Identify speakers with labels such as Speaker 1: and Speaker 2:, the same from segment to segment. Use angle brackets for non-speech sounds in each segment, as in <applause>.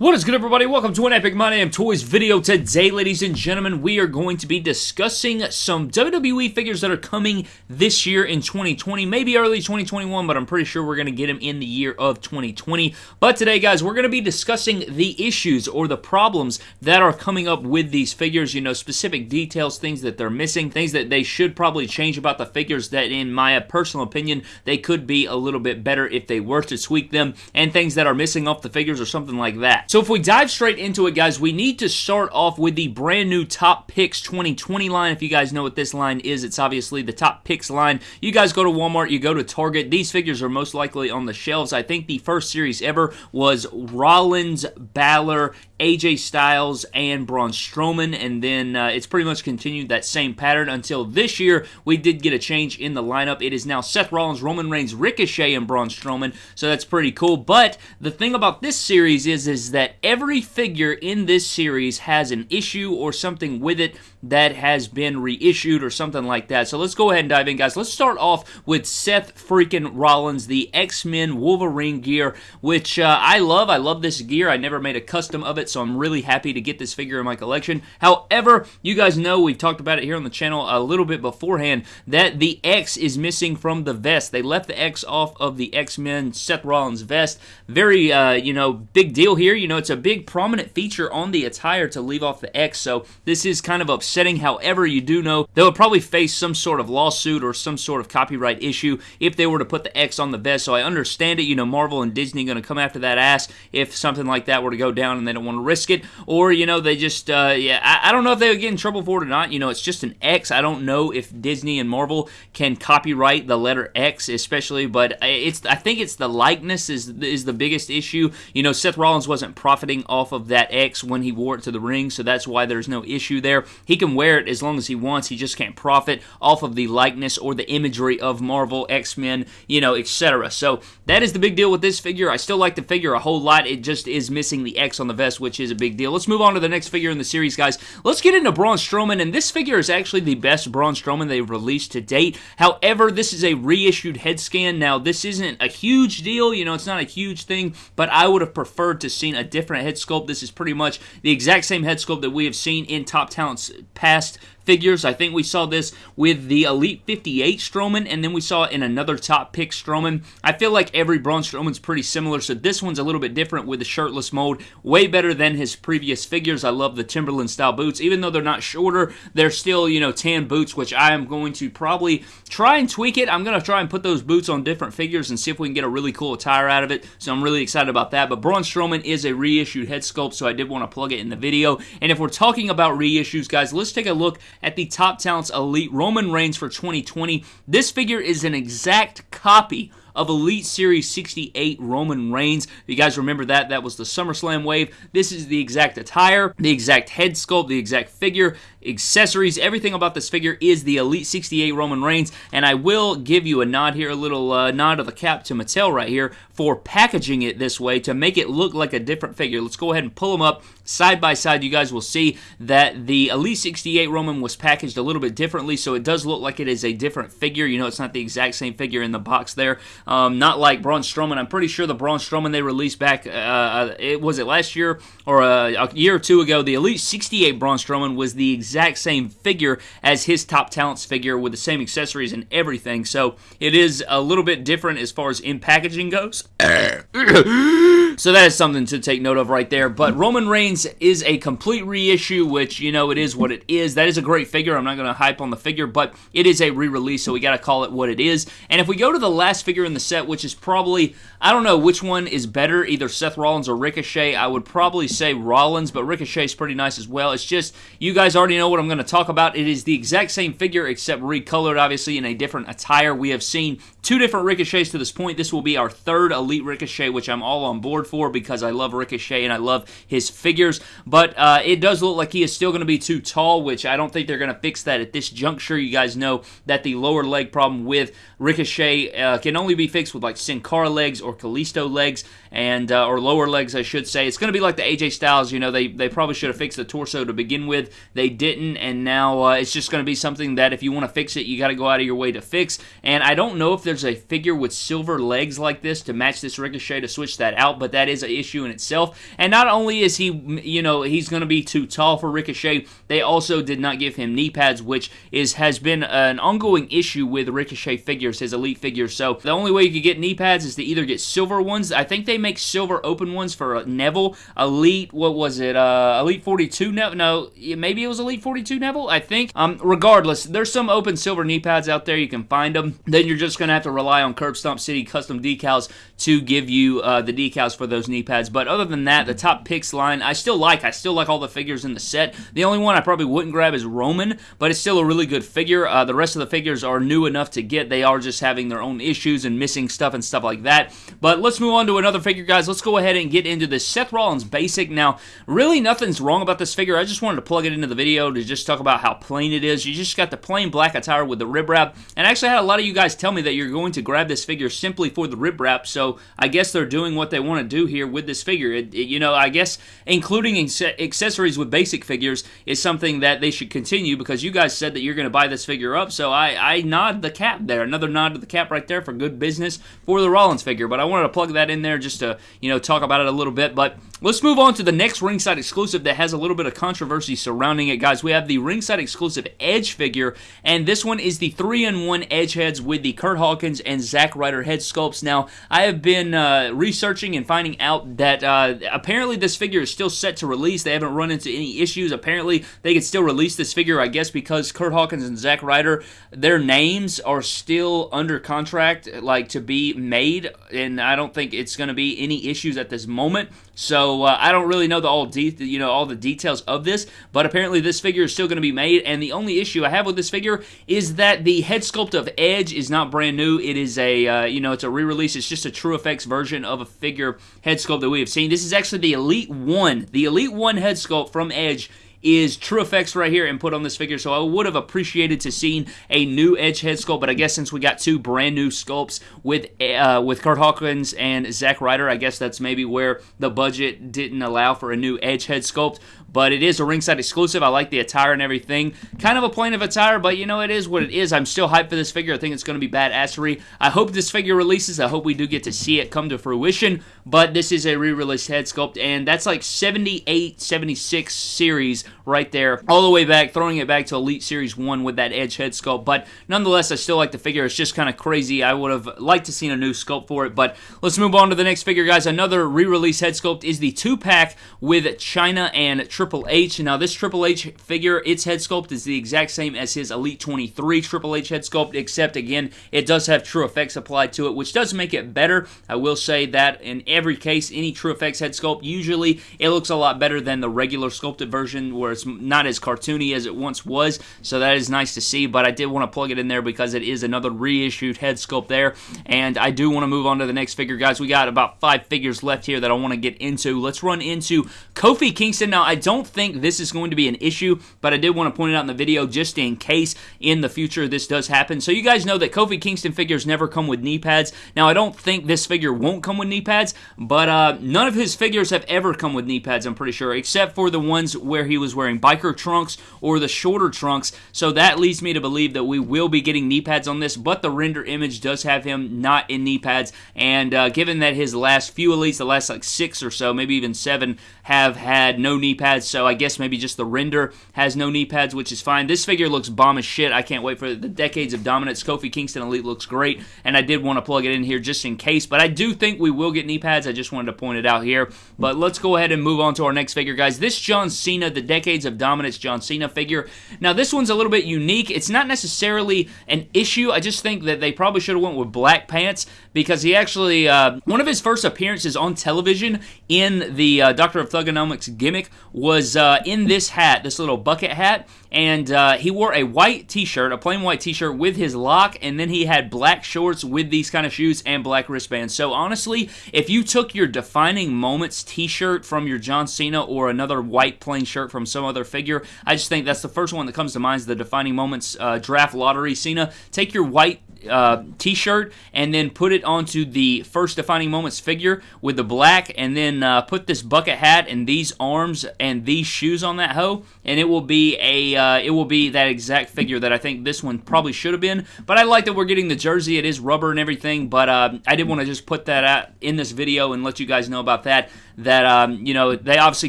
Speaker 1: What is good everybody? Welcome to an Epic My Damn Toys video. Today, ladies and gentlemen, we are going to be discussing some WWE figures that are coming this year in 2020, maybe early 2021, but I'm pretty sure we're going to get them in the year of 2020. But today, guys, we're going to be discussing the issues or the problems that are coming up with these figures, you know, specific details, things that they're missing, things that they should probably change about the figures that, in my personal opinion, they could be a little bit better if they were to tweak them, and things that are missing off the figures or something like that. So if we dive straight into it, guys, we need to start off with the brand new Top Picks 2020 line. If you guys know what this line is, it's obviously the Top Picks line. You guys go to Walmart, you go to Target. These figures are most likely on the shelves. I think the first series ever was Rollins, Balor, AJ Styles, and Braun Strowman, and then uh, it's pretty much continued that same pattern until this year. We did get a change in the lineup. It is now Seth Rollins, Roman Reigns, Ricochet, and Braun Strowman, so that's pretty cool. But the thing about this series is, is that every figure in this series has an issue or something with it that has been reissued or something like that. So let's go ahead and dive in, guys. Let's start off with Seth freaking Rollins, the X-Men Wolverine gear, which uh, I love. I love this gear. I never made a custom of it, so I'm really happy to get this figure in my collection. However, you guys know, we've talked about it here on the channel a little bit beforehand, that the X is missing from the vest. They left the X off of the X-Men Seth Rollins vest. Very, uh, you know, big deal here. You know, it's a big prominent feature on the attire to leave off the X, so this is kind of upsetting. However, you do know they will probably face some sort of lawsuit or some sort of copyright issue if they were to put the X on the vest, so I understand it. You know, Marvel and Disney going to come after that ass if something like that were to go down and they don't want to risk it, or, you know, they just, uh, yeah, I, I don't know if they would get in trouble for it or not. You know, it's just an X. I don't know if Disney and Marvel can copyright the letter X, especially, but it's, I think it's the likeness is, is the biggest issue. You know, Seth Rollins wasn't profiting off of that X when he wore it to the ring, so that's why there's no issue there. He can wear it as long as he wants. He just can't profit off of the likeness or the imagery of Marvel, X-Men, you know, etc. So that is the big deal with this figure. I still like the figure a whole lot. It just is missing the X on the vest, which is a big deal. Let's move on to the next figure in the series, guys. Let's get into Braun Strowman, and this figure is actually the best Braun Strowman they've released to date. However, this is a reissued head scan. Now, this isn't a huge deal. You know, it's not a huge thing, but I would have preferred to seen a different head sculpt. This is pretty much the exact same head sculpt that we have seen in Top Talent's past figures. I think we saw this with the Elite 58 Strowman, and then we saw it in another top pick Strowman. I feel like every Braun Strowman's pretty similar, so this one's a little bit different with the shirtless mold. Way better than his previous figures. I love the Timberland style boots. Even though they're not shorter, they're still, you know, tan boots, which I am going to probably try and tweak it. I'm going to try and put those boots on different figures and see if we can get a really cool attire out of it, so I'm really excited about that. But Braun Strowman is a reissued head sculpt, so I did want to plug it in the video. And if we're talking about reissues, guys, let's take a look at the Top Talents Elite Roman Reigns for 2020. This figure is an exact copy of Elite Series 68 Roman Reigns. If you guys remember that, that was the SummerSlam wave. This is the exact attire, the exact head sculpt, the exact figure, accessories, everything about this figure is the Elite 68 Roman Reigns, and I will give you a nod here, a little uh, nod of the cap to Mattel right here for packaging it this way to make it look like a different figure. Let's go ahead and pull them up side by side. You guys will see that the Elite 68 Roman was packaged a little bit differently, so it does look like it is a different figure. You know, it's not the exact same figure in the box there. Um, not like Braun Strowman. I'm pretty sure the Braun Strowman they released back, uh, uh it was it last year or uh, a year or two ago. The Elite 68 Braun Strowman was the exact exact same figure as his top talents figure with the same accessories and everything. So it is a little bit different as far as in packaging goes. <coughs> <coughs> so that is something to take note of right there. But Roman Reigns is a complete reissue, which, you know, it is what it is. That is a great figure. I'm not going to hype on the figure, but it is a re-release, so we got to call it what it is. And if we go to the last figure in the set, which is probably, I don't know which one is better, either Seth Rollins or Ricochet, I would probably say Rollins, but Ricochet's pretty nice as well. It's just, you guys already know what I'm going to talk about. It is the exact same figure, except recolored, obviously, in a different attire. We have seen two different Ricochets to this point. This will be our third Elite Ricochet, which I'm all on board for because I love Ricochet and I love his figures. But uh, it does look like he is still going to be too tall, which I don't think they're going to fix that at this juncture. You guys know that the lower leg problem with Ricochet uh, can only be fixed with like Sin Cara legs or Kalisto legs, and uh, or lower legs, I should say. It's going to be like the AJ Styles. You know, they they probably should have fixed the torso to begin with. They didn't, and now uh, it's just going to be something that if you want to fix it, you got to go out of your way to fix. And I don't know if there's a figure with silver legs like this to match this Ricochet to switch that out, but that is an issue in itself. And not only is he, you know, he's going to be too tall for Ricochet, they also did not give him knee pads, which is has been an ongoing issue with Ricochet figures, his elite figures. So the only way you could get knee pads is to either get silver ones. I think they make silver open ones for Neville. Elite, what was it? Uh, Elite 42 Neville? No, maybe it was Elite 42 Neville, I think. Um, regardless, there's some open silver knee pads out there. You can find them. Then you're just going to have to rely on Curb Stomp City custom decals to give you uh, the decals for those knee pads. But other than that, the top picks line, I still like. I still like all the figures in the set. The only one I probably wouldn't grab is Roman, but it's still a really good figure. Uh, the rest of the figures are new enough to get. They are just having their own issues and missing stuff and stuff like that. But let's move on to another figure, guys. Let's go ahead and get into the Seth Rollins Basic. Now, really nothing's wrong about this figure. I just wanted to plug it into the video to just talk about how plain it is. You just got the plain black attire with the rib wrap, and I actually had a lot of you guys tell me that you're going to grab this figure simply for the rib wrap, so I guess they're doing what they want to do here with this figure. It, it, you know, I guess including accessories with basic figures is something that they should continue because you guys said that you're going to buy this figure up, so I, I nod the cap there. Another nod to the cap right there for good business for the Rollins figure, but I wanted to plug that in there just to, you know, talk about it a little bit, but Let's move on to the next ringside exclusive that has a little bit of controversy surrounding it, guys. We have the ringside exclusive Edge figure, and this one is the 3-in-1 Edge heads with the Kurt Hawkins and Zack Ryder head sculpts. Now, I have been uh, researching and finding out that uh, apparently this figure is still set to release. They haven't run into any issues. Apparently, they could still release this figure, I guess, because Kurt Hawkins and Zack Ryder, their names are still under contract, like to be made, and I don't think it's going to be any issues at this moment. So uh, I don't really know the all de- you know all the details of this, but apparently this figure is still going to be made. And the only issue I have with this figure is that the head sculpt of Edge is not brand new. It is a uh, you know it's a re-release. It's just a True Effects version of a figure head sculpt that we have seen. This is actually the Elite One, the Elite One head sculpt from Edge is True Effects right here and put on this figure. So I would have appreciated to seen a new Edge head sculpt, but I guess since we got two brand new sculpts with uh, with Kurt Hawkins and Zack Ryder, I guess that's maybe where the budget didn't allow for a new Edge head sculpt but it is a ringside exclusive. I like the attire and everything. Kind of a plain of attire, but you know, it is what it is. I'm still hyped for this figure. I think it's going to be badassery. I hope this figure releases. I hope we do get to see it come to fruition, but this is a re-released head sculpt, and that's like 78, 76 series right there, all the way back, throwing it back to Elite Series 1 with that Edge head sculpt, but nonetheless, I still like the figure. It's just kind of crazy. I would have liked to seen a new sculpt for it, but let's move on to the next figure, guys. Another re-release head sculpt is the two-pack with Chyna and Triple H. Now, this Triple H figure, its head sculpt is the exact same as his Elite 23 Triple H head sculpt, except, again, it does have True Effects applied to it, which does make it better. I will say that in every case, any True Effects head sculpt, usually it looks a lot better than the regular sculpted version, where it's not as cartoony as it once was, so that is nice to see, but I did want to plug it in there because it is another reissued head sculpt there, and I do want to move on to the next figure, guys. We got about five figures left here that I want to get into. Let's run into Kofi Kingston. Now, I don't think this is going to be an issue, but I did want to point it out in the video just in case in the future this does happen. So you guys know that Kofi Kingston figures never come with knee pads. Now, I don't think this figure won't come with knee pads, but uh, none of his figures have ever come with knee pads, I'm pretty sure, except for the ones where he was wearing biker trunks or the shorter trunks. So that leads me to believe that we will be getting knee pads on this, but the render image does have him not in knee pads. And uh, given that his last few elites, the last like six or so, maybe even seven, have had no knee pads, so I guess maybe just the render has no knee pads, which is fine. This figure looks bomb as shit. I can't wait for the Decades of Dominance. Kofi Kingston Elite looks great, and I did want to plug it in here just in case, but I do think we will get knee pads. I just wanted to point it out here. But let's go ahead and move on to our next figure, guys. This John Cena, the Decades of Dominance John Cena figure. Now, this one's a little bit unique. It's not necessarily an issue. I just think that they probably should have went with black pants because he actually, uh, one of his first appearances on television in the uh, Doctor of Thuganomics gimmick was uh, in this hat, this little bucket hat, and uh, he wore a white t-shirt, a plain white t-shirt with his lock, and then he had black shorts with these kind of shoes and black wristbands. So honestly, if you took your defining moments t-shirt from your John Cena or another white plain shirt from some other figure, I just think that's the first one that comes to mind is the defining moments uh, draft lottery. Cena. Take your white uh, t-shirt and then put it onto the first defining moments figure with the black and then uh, put this bucket hat and these arms and these shoes on that hoe. And it will be a uh, it will be that exact figure that I think this one probably should have been. But I like that we're getting the jersey. It is rubber and everything. But uh, I did want to just put that out in this video and let you guys know about that that um, you know they obviously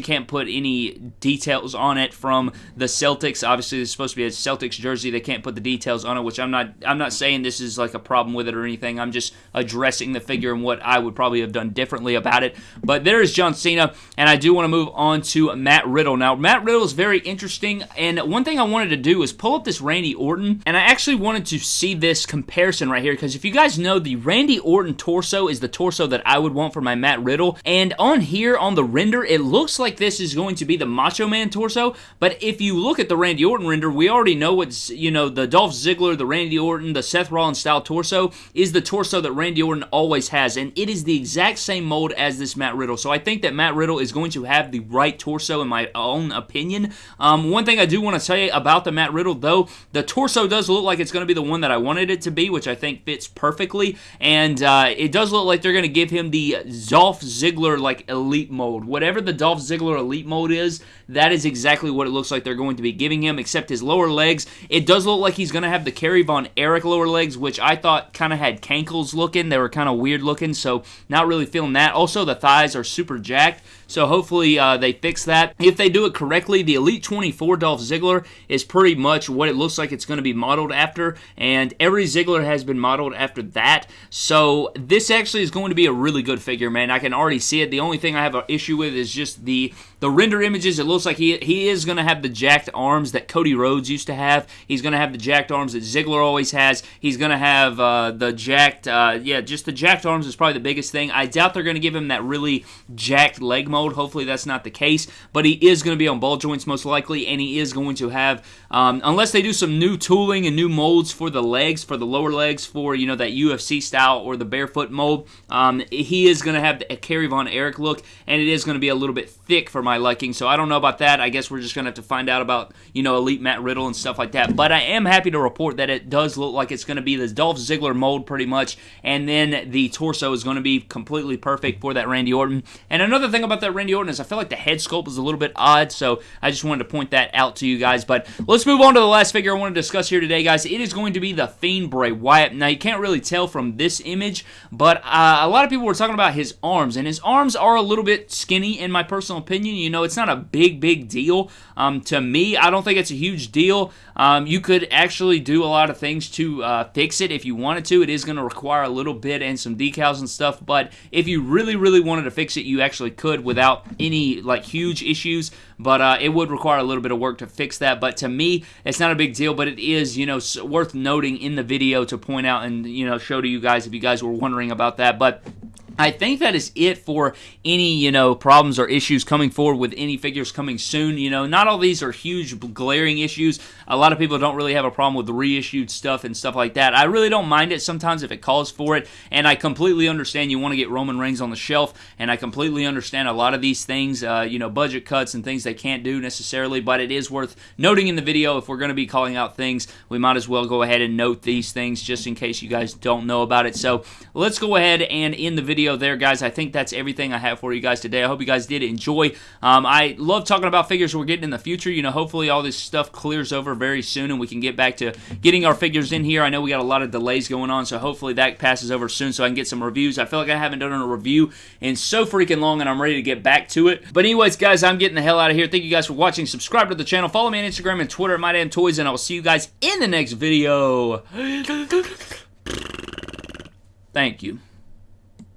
Speaker 1: can't put any details on it from the Celtics. Obviously, it's supposed to be a Celtics jersey. They can't put the details on it, which I'm not. I'm not saying this is like a problem with it or anything. I'm just addressing the figure and what I would probably have done differently about it. But there is John Cena, and I do want to move on to Matt Riddle. Now, Matt Riddle is very interesting, and one thing I wanted to do is pull up this Randy Orton, and I actually wanted to see this comparison right here because if you guys know, the Randy Orton torso is the torso that I would want for my Matt Riddle, and on here here on the render, it looks like this is going to be the Macho Man torso, but if you look at the Randy Orton render, we already know what's, you know, the Dolph Ziggler, the Randy Orton, the Seth Rollins style torso is the torso that Randy Orton always has, and it is the exact same mold as this Matt Riddle. So I think that Matt Riddle is going to have the right torso in my own opinion. Um, one thing I do want to say about the Matt Riddle, though, the torso does look like it's going to be the one that I wanted it to be, which I think fits perfectly, and uh, it does look like they're going to give him the Dolph Ziggler like elite mode. Whatever the Dolph Ziggler elite mode is, that is exactly what it looks like they're going to be giving him, except his lower legs. It does look like he's going to have the Kerry Von Erich lower legs, which I thought kind of had cankles looking. They were kind of weird looking, so not really feeling that. Also, the thighs are super jacked. So hopefully uh, they fix that. If they do it correctly, the Elite 24 Dolph Ziggler is pretty much what it looks like it's going to be modeled after, and every Ziggler has been modeled after that. So this actually is going to be a really good figure, man. I can already see it. The only thing I have an issue with is just the the render images. It looks like he he is going to have the jacked arms that Cody Rhodes used to have. He's going to have the jacked arms that Ziggler always has. He's going to have uh, the jacked, uh, yeah, just the jacked arms is probably the biggest thing. I doubt they're going to give him that really jacked leg mode. Hopefully that's not the case, but he is going to be on ball joints most likely, and he is going to have, um, unless they do some new tooling and new molds for the legs, for the lower legs, for you know that UFC style or the barefoot mold, um, he is going to have a Kerry Von Erich look, and it is going to be a little bit thick for my liking. So I don't know about that. I guess we're just going to have to find out about you know Elite Matt Riddle and stuff like that. But I am happy to report that it does look like it's going to be the Dolph Ziggler mold pretty much, and then the torso is going to be completely perfect for that Randy Orton. And another thing about that that Randy Orton is I feel like the head sculpt is a little bit odd, so I just wanted to point that out to you guys. But let's move on to the last figure I want to discuss here today, guys. It is going to be the Fiend Bray Wyatt. Now, you can't really tell from this image, but uh, a lot of people were talking about his arms, and his arms are a little bit skinny, in my personal opinion. You know, it's not a big, big deal. Um, to me, I don't think it's a huge deal. Um, you could actually do a lot of things to uh, fix it if you wanted to. It is going to require a little bit and some decals and stuff, but if you really, really wanted to fix it, you actually could without any like huge issues. But uh, it would require a little bit of work to fix that. But to me, it's not a big deal. But it is you know worth noting in the video to point out and you know show to you guys if you guys were wondering about that. But I think that is it for any, you know, problems or issues coming forward with any figures coming soon. You know, not all these are huge glaring issues. A lot of people don't really have a problem with reissued stuff and stuff like that. I really don't mind it sometimes if it calls for it, and I completely understand you want to get Roman Reigns on the shelf, and I completely understand a lot of these things, uh, you know, budget cuts and things they can't do necessarily, but it is worth noting in the video if we're going to be calling out things, we might as well go ahead and note these things just in case you guys don't know about it. So let's go ahead and in the video video there, guys. I think that's everything I have for you guys today. I hope you guys did enjoy. Um, I love talking about figures we're getting in the future. You know, hopefully all this stuff clears over very soon and we can get back to getting our figures in here. I know we got a lot of delays going on, so hopefully that passes over soon so I can get some reviews. I feel like I haven't done a review in so freaking long and I'm ready to get back to it. But anyways, guys, I'm getting the hell out of here. Thank you guys for watching. Subscribe to the channel. Follow me on Instagram and Twitter at MyDamnToys, and I will see you guys in the next video. <gasps> Thank you.